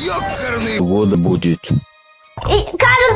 Ёкарный год будет. И, кажется,